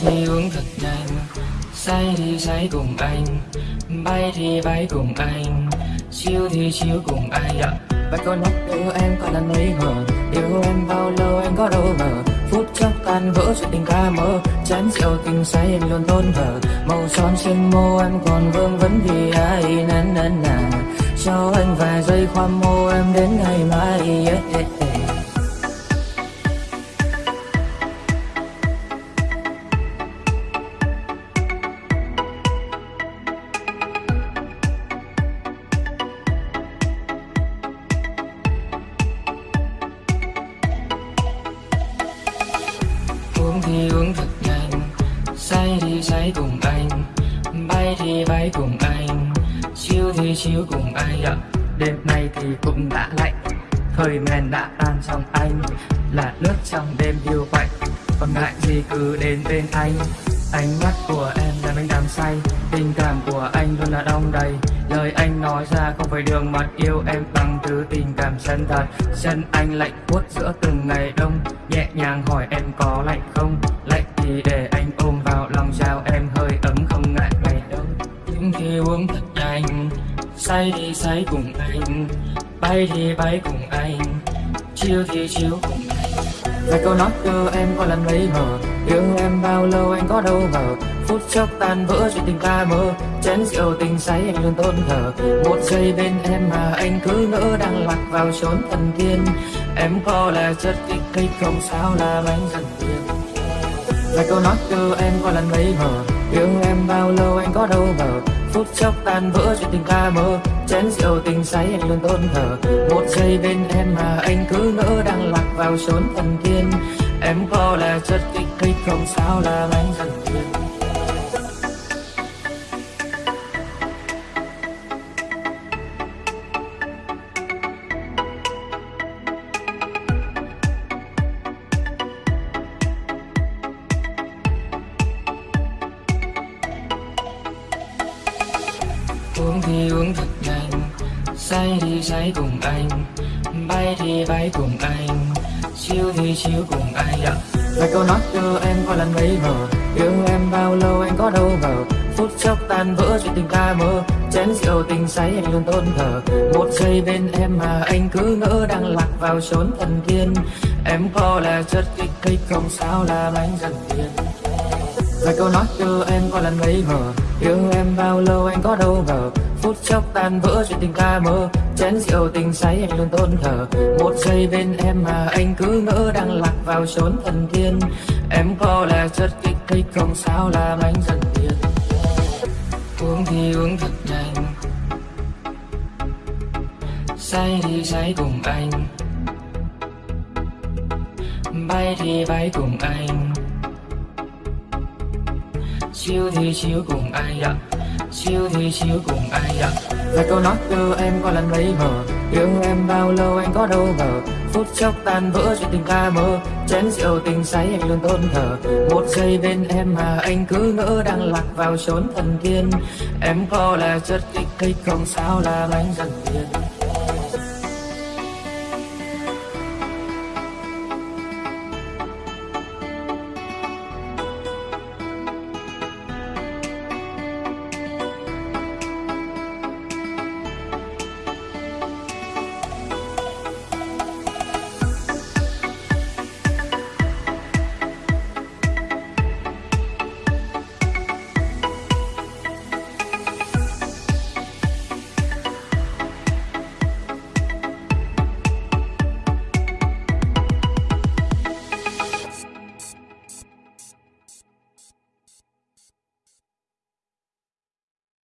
thì uống thật nhanh. Say thì say cùng anh bay thì bay cùng anh Chiêu thì chiêu cùng anh. Yeah. Bạn câu nhắc yêu em còn là ngây ngờ Yêu em bao lâu anh có đâu ngờ. Phút chốc tan vỡ chuyện tình ca mơ Chán rượu tình say em luôn tôn thờ Màu son trên môi em còn vương vấn vì ai nên nên nà Cho anh vài giây khoa mô em đến ngày mai yeah, yeah, yeah. Uống thì uống thật nhanh say thì say cùng anh, bay thì bay cùng anh Chiêu thì chiêu cùng anh. Yeah. đêm nay thì cũng đã lạnh, thời men đã tan trong anh, là nước trong đêm yêu quạnh. Còn ngại gì cứ đến bên anh ánh mắt của em làm anh đam say, tình cảm của anh luôn là đong đầy. Lời anh nói ra không phải đường mật yêu em bằng thứ tình cảm chân thật. Chân anh lạnh buốt giữa từng ngày đông, nhẹ nhàng hỏi em có lạnh không? Lạnh thì để anh ôm vào lòng trao em, hơi ấm không ngại ngày đông. Những khi uống thật nhanh, say thì say cùng anh, bay thì bay cùng anh Chiêu thì chiêu cùng anh là câu nói cơ em có lần mấy mờ yêu em bao lâu anh có đâu ngờ. Phút chốc tan vỡ chuyện tình ta mơ. Chén rượu tình say anh luôn tôn thờ. Một giây bên em mà anh cứ ngỡ đang lạc vào chốn thần tiên. Em có là chất kích thích không? Sao là anh dần phiền là câu nói cơ em có lần mấy mờ yêu em bao lâu anh có đâu ngờ phút chốc tan vỡ chuyện tình ca mơ. Chén rượu tình say anh luôn tôn thờ. Một giây bên em mà anh cứ ngỡ đang lạc vào chốn thần tiên. Em có là chất kích thích không? Sao là anh dần uống thì uống thật nhanh, say thì say cùng anh, bay thì bay cùng anh Chiêu thì chiêu cùng anh dạ. yeah. vài câu nói cho em có lần mấy mờ yêu em bao lâu anh có đâu ngờ phút chốc tan vỡ chuyện tình ta mơ, chén rượu tình say anh luôn tôn thờ một giây bên em mà anh cứ ngỡ đang lạc vào chốn thần tiên em có là chất kích thích không, sao làm anh dần tiền vài câu nói từ em có lần ngây ngờ. Yêu em bao lâu, anh có đâu ngờ. Phút chốc tan vỡ chuyện tình ca mơ. Chén rượu tình say, anh luôn tôn thờ. Một giây bên em mà anh cứ ngỡ đang lạc vào chốn thần tiên. Em có là chất kích thích không, sao làm anh dần phiền uống thì uống thật nhanh. Say thì say cùng anh. Bay thì bay cùng anh chill thì chill cùng ai ạ? Chill thì chill cùng ai ạ? Và câu nói từ em có lần lấy mờ yêu em bao lâu anh có đâu ngờ. Phút chốc tan vỡ chuyện tình ca mơ, chén rượu tình say anh luôn tôn thờ. Một giây bên em mà anh cứ ngỡ đang lạc vào chốn thần tiên. Em có là chất kích thích không, sao làm anh dần tiền.